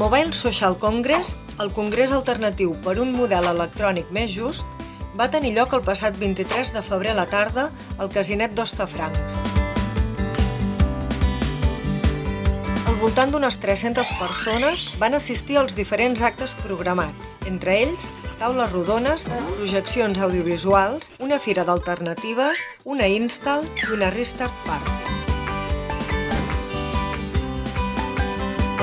Mobile Social Congress, el congrés alternatiu per un model electrònic més just, va tenir lloc el passat 23 de febrer a la tarda al Casinet d'Hostafrancs. Al voltant d'unes 300 persones van assistir als diferents actes programats, entre ells taules rodones, projeccions audiovisuals, una fira d'alternatives, una install i una restart party.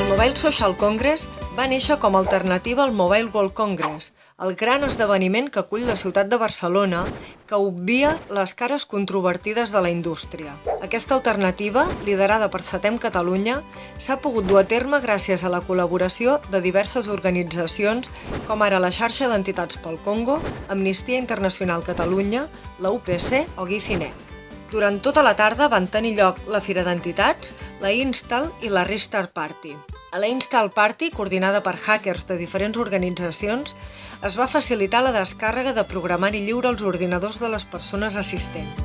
Mobile Social Congress va néixer com a alternativa al Mobile World Congress, el gran esdeveniment que acull la ciutat de Barcelona que obvia les cares controvertides de la indústria. Aquesta alternativa, liderada per Setem Catalunya, s'ha pogut dur a terme gràcies a la col·laboració de diverses organitzacions com ara la xarxa d'entitats pel Congo, Amnistia Internacional Catalunya, la UPC o Gifinet. Durant tota la tarda van tenir lloc la Fira d'Entitats, la Install i la Restart Party. La Install Party, coordinada per hackers de diferents organitzacions, es va facilitar la descàrrega de programari lliure als ordinadors de les persones assistents.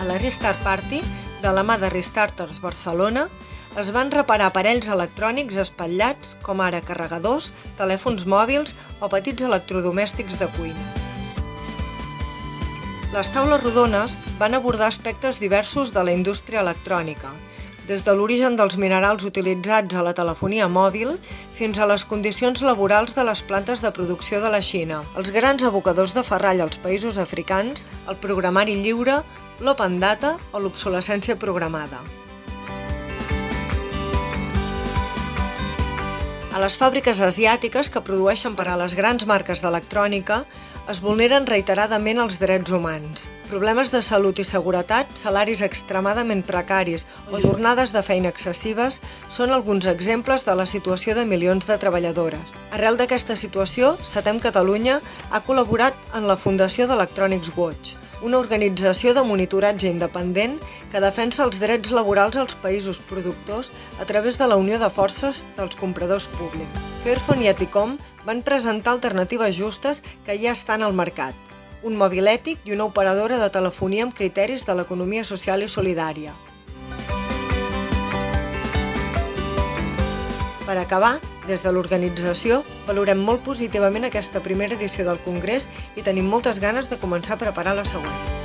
A la Restart Party, de la mà de Restarters Barcelona, es van reparar aparells electrònics espatllats, com ara carregadors, telèfons mòbils o petits electrodomèstics de cuina. Les taules rodones van abordar aspectes diversos de la indústria electrònica, des de l'origen dels minerals utilitzats a la telefonia mòbil fins a les condicions laborals de les plantes de producció de la Xina, els grans abocadors de ferrall als països africans, el programari lliure, l'open data o l'obsolescència programada. A les fàbriques asiàtiques que produeixen per a les grans marques d'electrònica es vulneren reiteradament els drets humans. Problemes de salut i seguretat, salaris extremadament precaris o jornades de feina excessives són alguns exemples de la situació de milions de treballadores. Arrel d'aquesta situació, Setem Catalunya ha col·laborat en la Fundació d'Electronics Watch, una organització de monitoratge independent que defensa els drets laborals als països productors a través de la unió de forces dels compradors públics. Fairphone i Eticom van presentar alternatives justes que ja estan al mercat, un mòbil ètic i una operadora de telefonia amb criteris de l'economia social i solidària. Per acabar, des de l'organització, valorem molt positivament aquesta primera edició del Congrés i tenim moltes ganes de començar a preparar la següent.